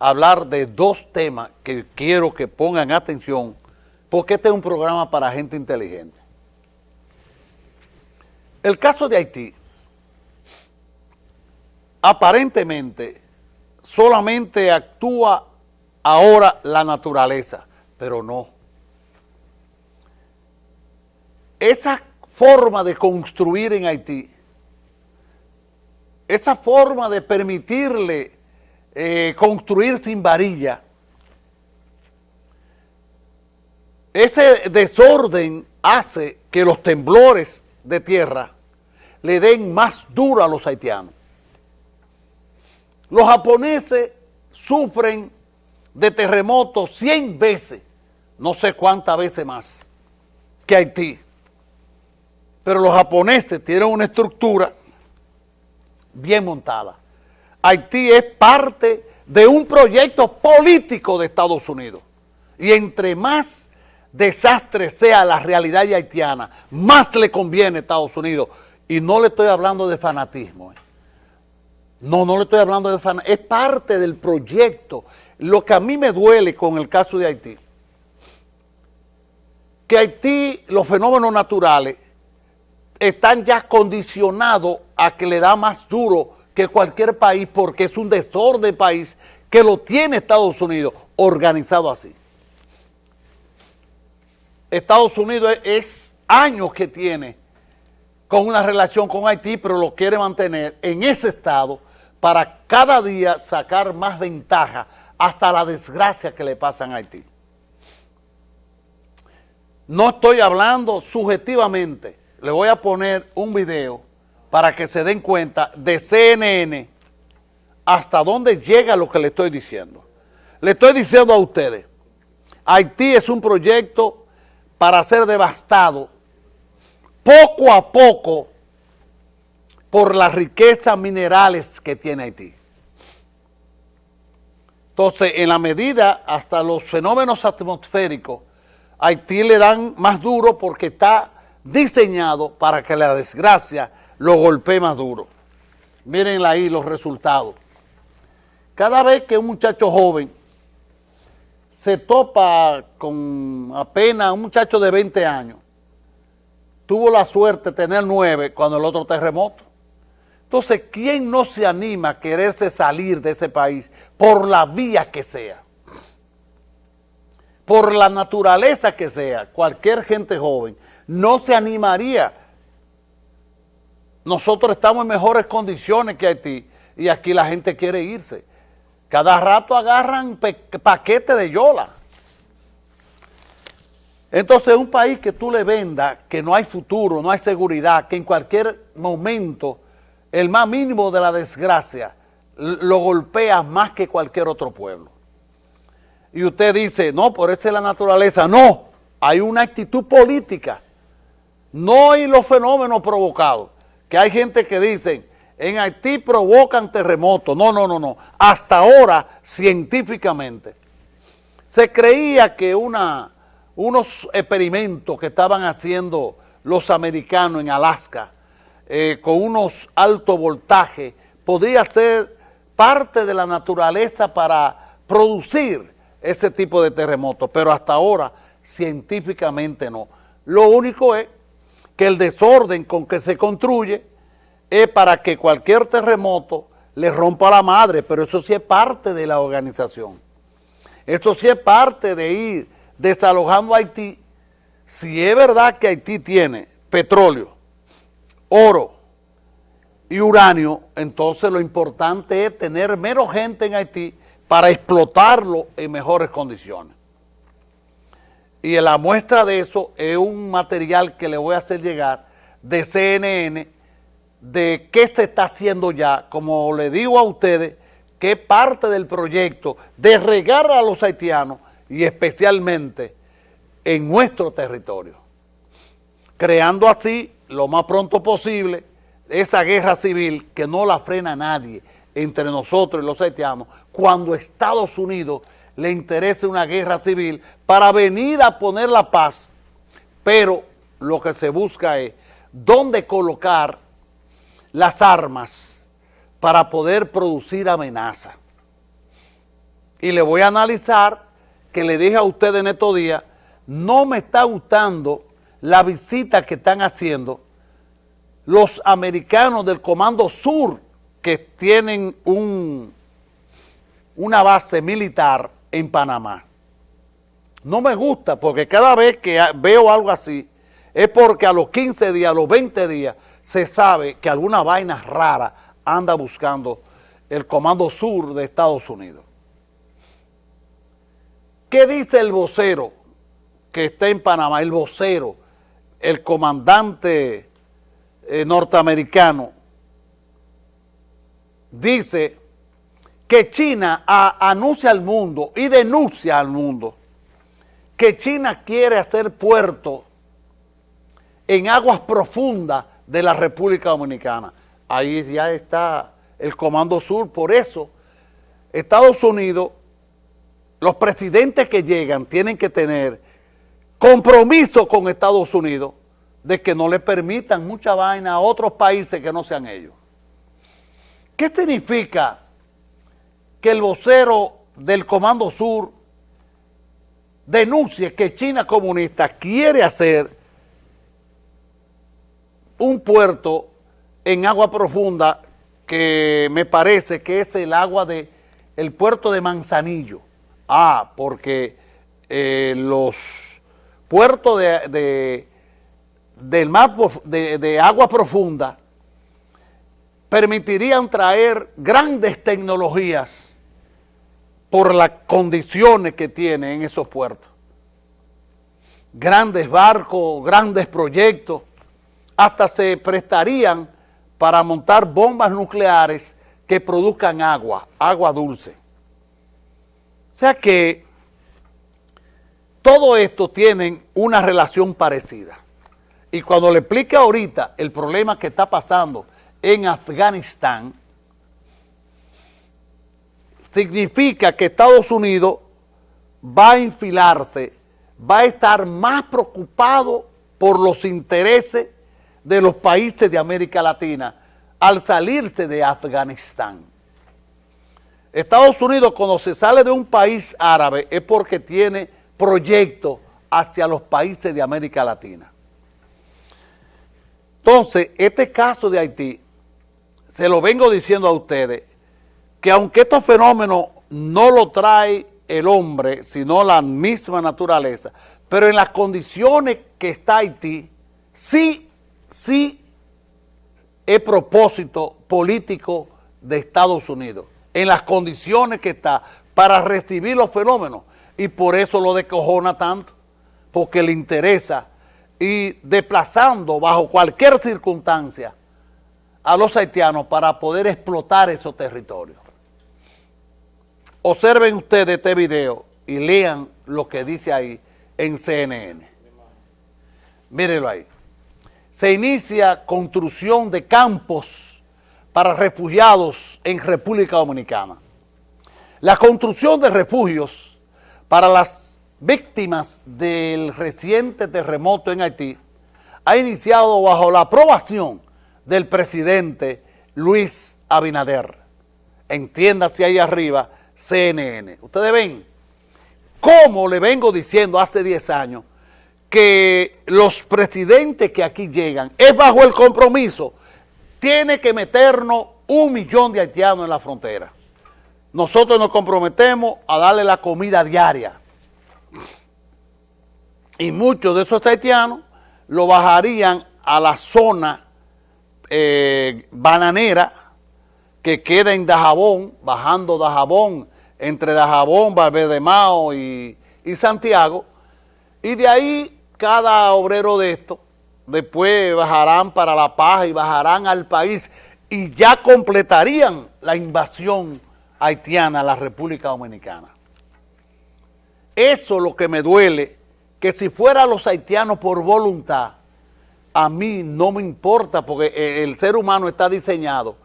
hablar de dos temas que quiero que pongan atención, porque este es un programa para gente inteligente. El caso de Haití, aparentemente, solamente actúa ahora la naturaleza, pero no. Esa forma de construir en Haití, esa forma de permitirle eh, construir sin varilla, ese desorden hace que los temblores de tierra le den más duro a los haitianos. Los japoneses sufren de terremotos 100 veces, no sé cuántas veces más, que Haití. Pero los japoneses tienen una estructura bien montada. Haití es parte de un proyecto político de Estados Unidos. Y entre más desastre sea la realidad haitiana, más le conviene a Estados Unidos. Y no le estoy hablando de fanatismo. ¿eh? No, no le estoy hablando de fanatismo. Es parte del proyecto. Lo que a mí me duele con el caso de Haití, que Haití, los fenómenos naturales, están ya condicionados a que le da más duro que cualquier país porque es un desorden país que lo tiene Estados Unidos organizado así. Estados Unidos es, años que tiene con una relación con Haití, pero lo quiere mantener en ese estado para cada día sacar más ventaja hasta la desgracia que le pasa a Haití. No estoy hablando subjetivamente, le voy a poner un video para que se den cuenta de CNN hasta dónde llega lo que le estoy diciendo. Le estoy diciendo a ustedes, Haití es un proyecto para ser devastado poco a poco por las riquezas minerales que tiene Haití. Entonces, en la medida, hasta los fenómenos atmosféricos, Haití le dan más duro porque está diseñado para que la desgracia lo golpee más duro. Miren ahí los resultados. Cada vez que un muchacho joven se topa con apenas un muchacho de 20 años, tuvo la suerte de tener nueve cuando el otro terremoto. Entonces, ¿quién no se anima a quererse salir de ese país por la vía que sea? Por la naturaleza que sea, cualquier gente joven no se animaría nosotros estamos en mejores condiciones que Haití y aquí la gente quiere irse. Cada rato agarran paquetes de yola. Entonces un país que tú le vendas que no hay futuro, no hay seguridad, que en cualquier momento el más mínimo de la desgracia lo golpea más que cualquier otro pueblo. Y usted dice, no, por eso es la naturaleza. No, hay una actitud política. No hay los fenómenos provocados que hay gente que dice, en Haití provocan terremotos. No, no, no, no. Hasta ahora, científicamente, se creía que una, unos experimentos que estaban haciendo los americanos en Alaska, eh, con unos alto voltaje, podía ser parte de la naturaleza para producir ese tipo de terremotos, pero hasta ahora científicamente no. Lo único es que el desorden con que se construye es para que cualquier terremoto le rompa la madre, pero eso sí es parte de la organización. Eso sí es parte de ir desalojando a Haití. Si es verdad que Haití tiene petróleo, oro y uranio, entonces lo importante es tener menos gente en Haití para explotarlo en mejores condiciones. Y la muestra de eso es un material que le voy a hacer llegar de CNN de qué se está haciendo ya, como le digo a ustedes, que parte del proyecto de regar a los haitianos y especialmente en nuestro territorio, creando así lo más pronto posible esa guerra civil que no la frena nadie entre nosotros y los haitianos cuando Estados Unidos le interese una guerra civil para venir a poner la paz, pero lo que se busca es dónde colocar las armas para poder producir amenaza. y le voy a analizar que le dije a ustedes en estos días, no me está gustando la visita que están haciendo los americanos del Comando Sur que tienen un, una base militar en Panamá. No me gusta porque cada vez que veo algo así es porque a los 15 días, a los 20 días se sabe que alguna vaina rara anda buscando el Comando Sur de Estados Unidos. ¿Qué dice el vocero que está en Panamá? El vocero, el comandante eh, norteamericano, dice que China anuncia al mundo y denuncia al mundo que China quiere hacer puerto en aguas profundas de la República Dominicana. Ahí ya está el Comando Sur, por eso Estados Unidos los presidentes que llegan tienen que tener compromiso con Estados Unidos de que no le permitan mucha vaina a otros países que no sean ellos. ¿Qué significa que el vocero del Comando Sur denuncie que China comunista quiere hacer un puerto en agua profunda que me parece que es el agua de el puerto de Manzanillo. Ah, porque eh, los puertos de, del mar de, de agua profunda permitirían traer grandes tecnologías por las condiciones que tienen esos puertos. Grandes barcos, grandes proyectos, hasta se prestarían para montar bombas nucleares que produzcan agua, agua dulce. O sea que todo esto tiene una relación parecida. Y cuando le explique ahorita el problema que está pasando en Afganistán, significa que Estados Unidos va a infilarse, va a estar más preocupado por los intereses de los países de América Latina al salirse de Afganistán. Estados Unidos cuando se sale de un país árabe es porque tiene proyectos hacia los países de América Latina. Entonces, este caso de Haití, se lo vengo diciendo a ustedes, que aunque estos fenómenos no lo trae el hombre, sino la misma naturaleza, pero en las condiciones que está Haití, sí, sí es propósito político de Estados Unidos en las condiciones que está para recibir los fenómenos y por eso lo descojona tanto, porque le interesa y desplazando bajo cualquier circunstancia a los haitianos para poder explotar esos territorios. Observen ustedes este video y lean lo que dice ahí en CNN. Mírenlo ahí. Se inicia construcción de campos para refugiados en República Dominicana. La construcción de refugios para las víctimas del reciente terremoto en Haití ha iniciado bajo la aprobación del presidente Luis Abinader. Entiéndase ahí arriba, CNN. Ustedes ven cómo le vengo diciendo hace 10 años que los presidentes que aquí llegan es bajo el compromiso tiene que meternos un millón de haitianos en la frontera. Nosotros nos comprometemos a darle la comida diaria. Y muchos de esos haitianos lo bajarían a la zona eh, bananera que queda en Dajabón, bajando Dajabón, entre Dajabón, Mao y, y Santiago, y de ahí cada obrero de esto después bajarán para La Paz y bajarán al país y ya completarían la invasión haitiana a la República Dominicana. Eso es lo que me duele, que si fuera los haitianos por voluntad, a mí no me importa porque el ser humano está diseñado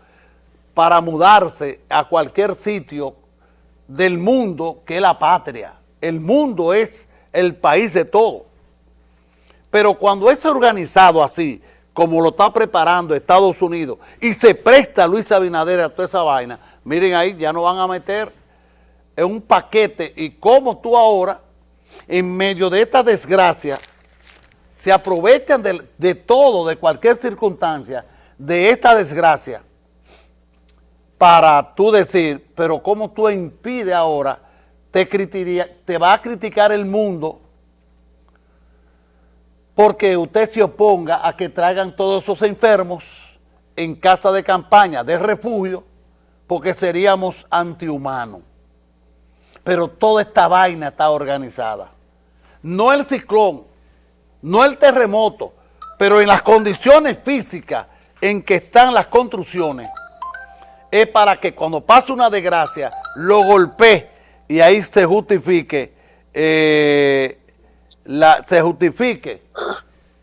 para mudarse a cualquier sitio del mundo que la patria. El mundo es el país de todos. Pero cuando es organizado así, como lo está preparando Estados Unidos, y se presta Luis Abinader a toda esa vaina, miren ahí, ya no van a meter en un paquete y cómo tú ahora, en medio de esta desgracia, se aprovechan de, de todo, de cualquier circunstancia, de esta desgracia, para tú decir, pero cómo tú impide ahora, te, te va a criticar el mundo porque usted se oponga a que traigan todos esos enfermos en casa de campaña, de refugio, porque seríamos antihumanos. Pero toda esta vaina está organizada. No el ciclón, no el terremoto, pero en las condiciones físicas en que están las construcciones, es para que cuando pase una desgracia, lo golpee y ahí se justifique, eh, la, se justifique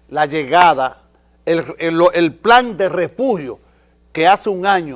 la llegada, el, el plan de refugio que hace un año